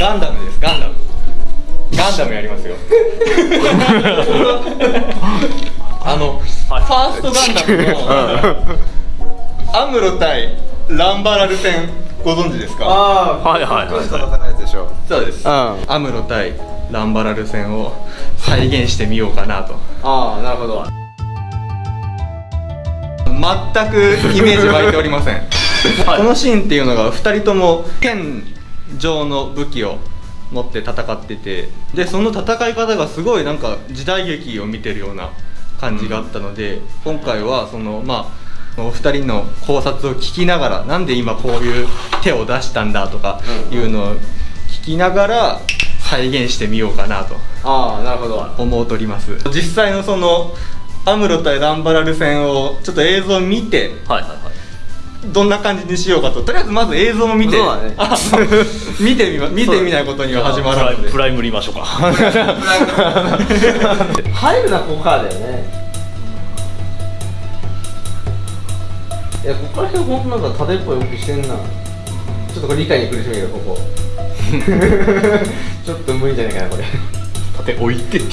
ガンダムですガンダム。ガンダムやりますよ。あの、ファーストガンダムのアムロ対ランバラル戦ご存知ですか？あはいはいはい戦うやつでしょそうです、うん。アムロ対ランバラル戦を再現してみようかなと。ああなるほど。全くイメージ湧いておりません、このシーンっていうのが2人とも剣状の武器を持って戦っててでその戦い方がすごいなんか時代劇を見てるような感じがあったので、今回はそのまあお二人の考察を聞きながらなんで今こういう手を出したんだとかいうのを聞きながら再現してみようかなとああなるほど。思うとります。実際のそのアムロ対ランバラル戦をちょっと映像を見てはいはいはいどんな感じにしようかと。とりあえずまず映像を見て。ね。あ見てみま見てみないことには始まらないプライム見ましょうか。入るなここからだよね。いやここから辺ほんとなんか縦っぽい動きしてんな。ちょっとこれ理解に苦しむけどここ。ちょっと無理じゃないかなこれ。縦置いて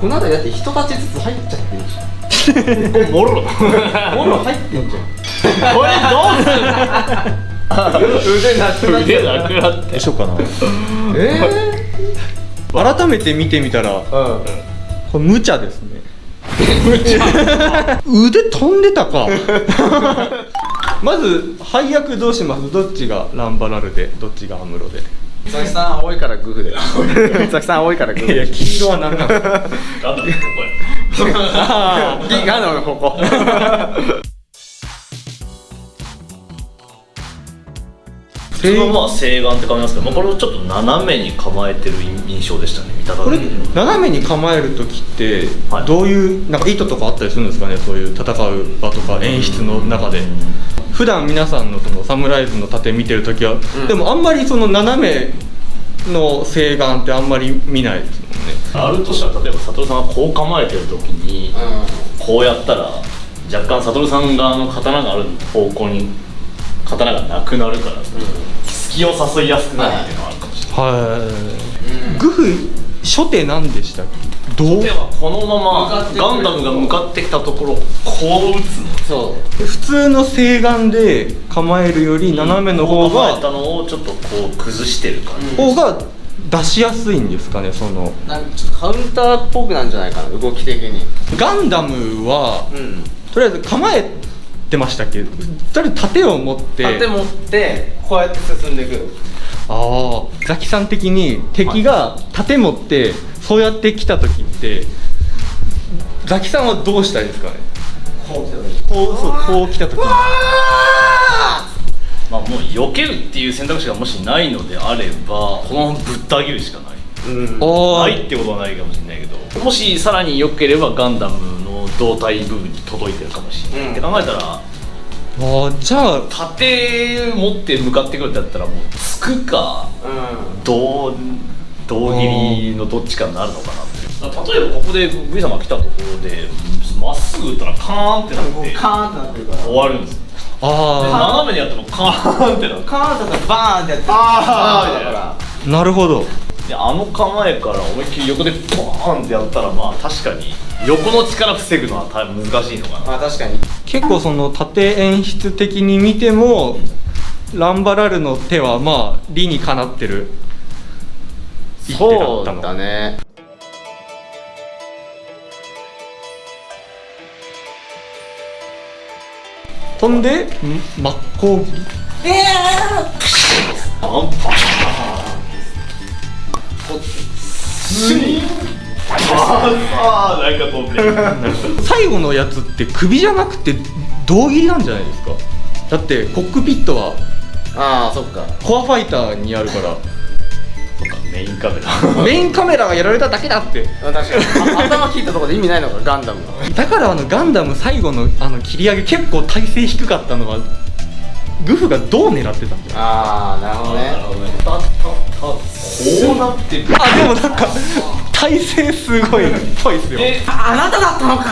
この辺りだって人たちずつ入っちゃってるでし。も ろょもろ入ってんじゃん。これどうする腕なくなっち腕なくなってしようかなえ改めて見てみたらえこれ無茶ですね。腕飛んでたか。まず配役どうします？どっちがランバラルで？どっちがアムロで？うん佐々木さん青いからグフで。佐々木さん青いからグフいやで黄色は何なんですか？ガンダムここや。あギガのここ普通のまあ西岸って感じますけど、まあ、これをちょっと斜めに構えてる印象でしたね見たこれ斜めに構える時っては。いどういうなん。か意図とかあったりするんですかねそういう戦う場とか演出の中で普段皆さんのそのサムライズの盾見てる時は、ん。でもあんまりその斜めの西岸ってあんまり見ない。ですあるとしたら例えば悟さんがこう構えてる時にこうやったら若干悟さん側の刀がある方向に刀がなくなるから、隙を誘いやすくなるっていうのはあるかもしれない、はい、グフ初手何でしたっけ？どう？ではこのままガンダムが向かってきたところをこう打つの。そ普通の西岸で構えるより斜めの方が構えたのをちょっとこう崩してる感じ、方が出しやすいんですかねその。うなんかちょっとカウンターっぽくなんじゃないかな動き的に。ガンダムはうん。とりあえず構えてましたっけ？とりあえず盾を持って。盾持ってこうやって進んでいく。ああザキさん的に敵が盾持ってそうやって来た時ってザキさんはどうしたいですかね？こう来た時。こうそうこう来た時避けるっていう選択肢がもしないのであればこのままぶった切るしかない。うん。ああないってことはないかもしれないけどもしさらに良ければガンダムの胴体部分に届いてるかもしれない、うんって考えたらあーじゃあ盾持って向かってくるってやったらもうつくかう胴胴切りのどっちかになるのかなって例えばここで V 様が来たところでまっすぐ打ったらカーンってなっんてカーンってなってるから。終わるんです斜めにやってもカーンってなカーンだったらバーンってやって。あー。だからあなるほど。であの構えから思いっきり横でボーンってやったらまあ確かに横の力防ぐのは難しいのかな。まあ確かに。結構その盾演出的に見てもランバラルの手はまあ理にかなってる。一手だったのそうだね飛んでん真っ向切りパンパンスニああなんか飛んでる最後のやつって首じゃなくて胴切りなんじゃないですか？だってコックピットはああそっか。コアファイターにあるからメインカメラ。メインカメラがやられただけだって。あ確かに。あ頭切ったところで意味ないのかガンダムは。だからあのガンダム最後のあの切り上げ結構体勢低かったのはグフがどう狙ってたんじゃないああなるほどね。こうなってる。あでもなんか体勢すごいっぽいっすよ。でああなただったのか。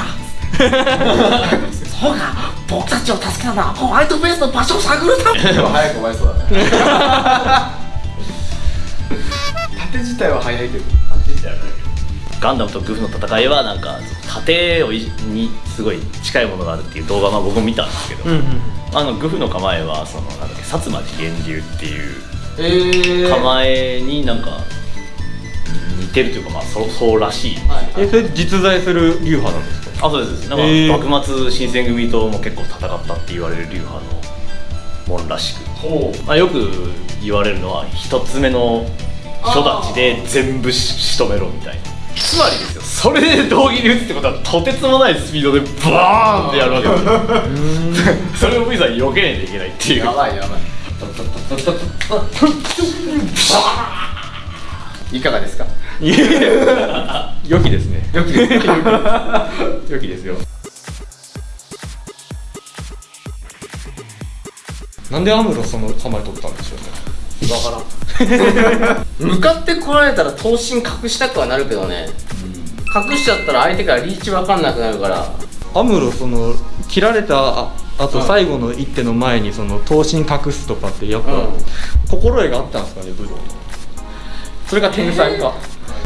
そうか。僕たちを助けたのはホワイトベースの場所を探るため。でも早く終わりそうだね 縦自体は早いけど。ガンダムとグフの戦いはなんか盾をいにすごい近いものがあるっていう動画まあ僕も見たんですけど、あのグフの構えはそのなんだっけ薩摩次元流っていうえー、構えになんか似てるというかまあそうそうらしい、えそれ実在する流派なんですか？あそうですなんか、幕末新選組とも結構戦ったって言われる流派のもんらしく、まあ、よく言われるのは一つ目の初立ちで全部し仕留めろみたいな。つまりですよ。それで道義に打つってことはとてつもないスピードでバーンってやるわけですよそれを V さん避けないといけないっていう。やばいやばい。いかがですか？良きですね。良きですか良きですよなんでアムロその構え取ったんでしょうね？わからん向かって来られたら頭身隠したくはなるけどね、隠しちゃったら相手からリーチ分かんなくなるから。アムロその切られたああとうん最後の一手の前にその頭身隠すとかってやっぱ、うん。心得があったんですかね武道それが天才か、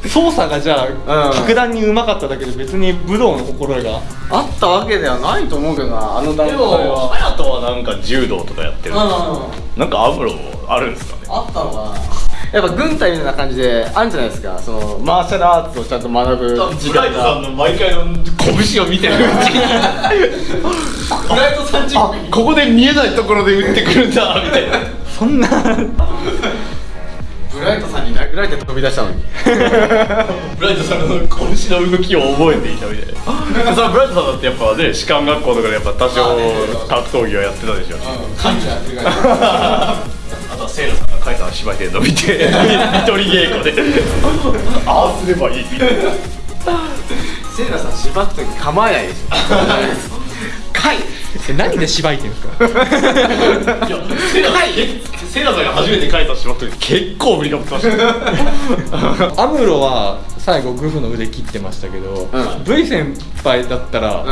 操作がじゃあ、うん。格段にうまかっただけで別に武道の心得が。あったわけではないと思うけどなあの段階でもは隼人はなんか柔道とかやってるんですよ。なんかアムロあるんですかね。あったのかなやっぱ軍隊みたいな感じであるんじゃないですか。そのマーシャルアーツをちゃんと学ぶ時間が。の毎回の拳を見てるうちに。ブライト30 あここで見えないところで打ってくるんだみたいな。そんな。ブライトさんに殴られて飛び出したのに。ブライトさんの拳の動きを覚えていたみたい。なブライトさんだってやっぱね士官学校とかでやっぱ多少格闘技はやってたでしょ。感じやってるから あとはセイラさんがカイさん芝居で伸びて一人稽古で。ああすればいい。みたいな。セイラさんしばくとき構えないでしょ。かいえ何で芝居てんですか？いやセイラセイラさんが初めてカイさん芝居った時結構振りかぶってました アムロは最後グフの腕切ってましたけど、うん。V 先輩だったら、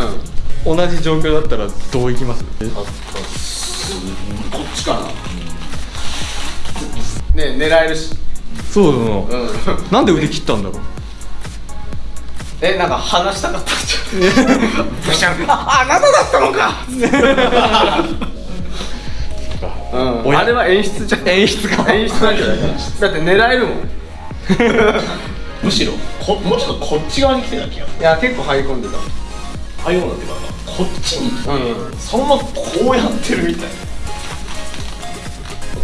うん。同じ状況だったらどういきます？こっちかな。ね狙えるし。そうな。の、うん。なんで腕切ったんだろう？えなんか話したかったんじゃん ああなただったのか。う ん親。あれは演出じゃん。演出か。演出なんじゃない？だって狙えるもん。い むしろこもうちょっとこっち側に来てた気がする。や結構入り込んでた。ああいうのっていうかこっちに。来て、うん。そのままこうやってるみたいな。だ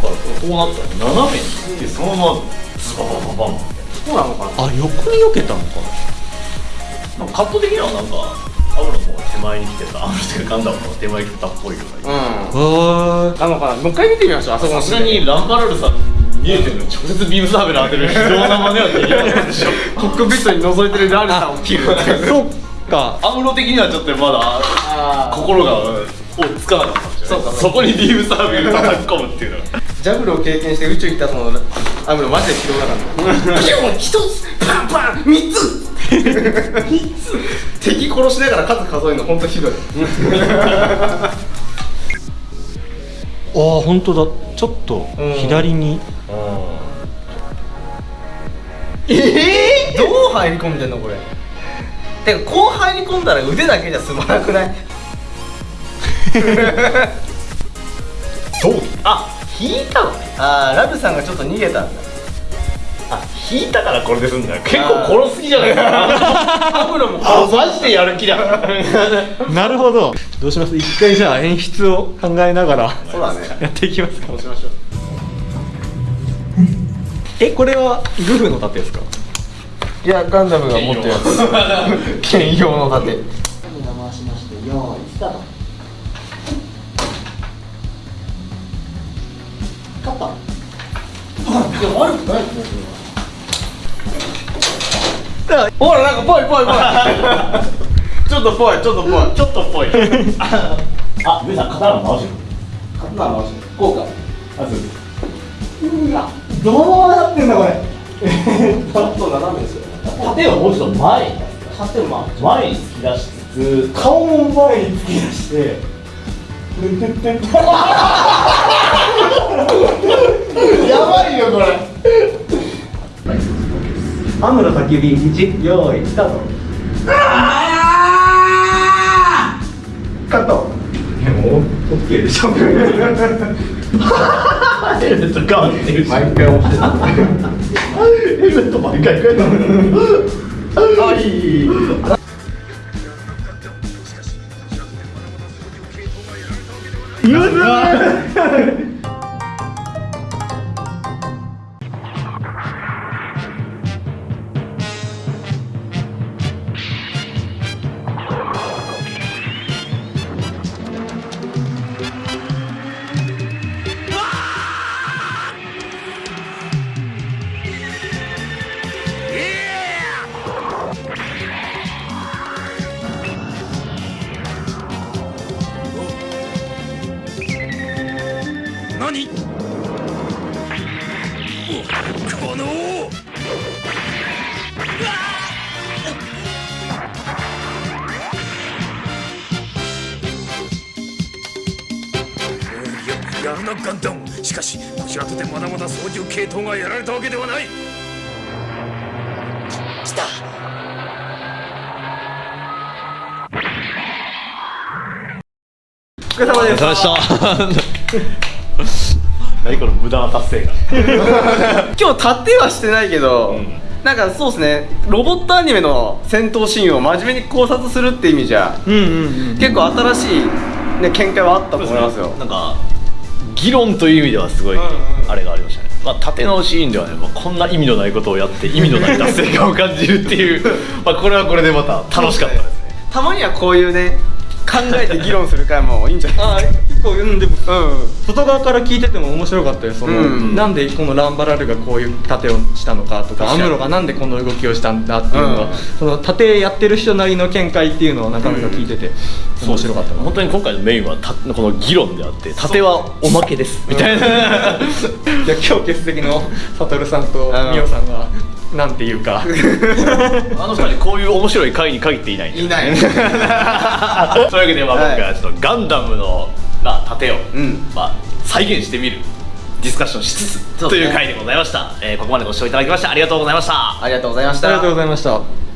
からこうなったら斜めに行ってそのままズババババン。みたいそうなのかな？あ横に避けたのかな？なんかカット的にはなんかアムロの方が手前に来てたアムロっていうかガンダムの手前に来てたっぽいようなうん。なのかなもう一回見てみましょう。あそこのさすがにランバラルさん見えてるのに直接ビームサーベル当てる非道な真似はできなかったでしょコックピットに覗いてるラルさんを切るそうか。アムロ的にはちょっとまだ心が追いつかなかったそうかそこにビームサーベル叩き込むっていうのがジャブルを経験して宇宙行ったそのアムロマジで拾わなかった。ピュン一つパンパン三つ敵殺しながら数数えるの本当ひどいああ本当だちょっとうん左に、ええどう入り込んでんのこれてかこう入り込んだら腕だけじゃ済まなくないどうあ引いたのねああラルさんがちょっと逃げたんだあ引いたからこれで済んだよ。結構殺す気じゃないですか。アムロもあマジでやる気だ。なるほど。どうします？一回じゃあ演出を考えながらそうだね。やっていきますか。そうしましょう。えこれはグフの盾ですか？いやガンダムが持ってるやつ。兼用の盾ほらなんかぽいぽいぽい。ちょっとぽいちょっとぽい。ちょっとっぽい。あ上さん刀直してるまあこうか。あそうどうなってんだこれ。ちょっと斜めですよ。盾をもうちょっと前。に縦ま前に突き出しつつ顔も前に突き出して。やばいよこれアムロ焚き火1用意スタート。カット。もう OK でしょ。ヘルメットガンってるし。毎回押してたヘルメット毎回変えたの。はい何？このややるなガンダム。しかしこちらとてまだまだ操縦系統がやられたわけではない。来た。お疲れ様です。ました何この無駄な達成感。今日盾はしてないけど、なんかそうですね。ロボットアニメの戦闘シーンを真面目に考察するって意味じゃ、うんうんうん結構新しい、ね、見解はあったと思いますよ。なんか議論という意味ではすごいあれがありましたね、まあ、縦のシーンではね、まあ、こんな意味のないことをやって意味のない達成感を感じるっていう まあこれはこれでまた楽しかったですね。たまにはこういうね考えて議論する回もいいんじゃないあー結構うんでもうん。外側から聞いてても面白かったよ。その、うん。なんでこのランバラルがこういう盾をしたのかとかアムロがなんでこの動きをしたんだっていうのが、うん。その盾やってる人なりの見解っていうのをなかなか聞いてて、面白かったな。本当に今回のメインはたこの議論であって縦はおまけです。みたいなじゃあ今日欠席のサトルさんとうん。ミオさんがなんていうか。あの二人こういう面白い回に限っていないんでいない。というわけで、まあ、はい今回はちょっとガンダムの、まあ、盾を、うん。まあ、再現してみるディスカッションしつつ、ね。という回でございました、えーここまでご視聴いただきましてありがとうございました。ありがとうございました。ありがとうございました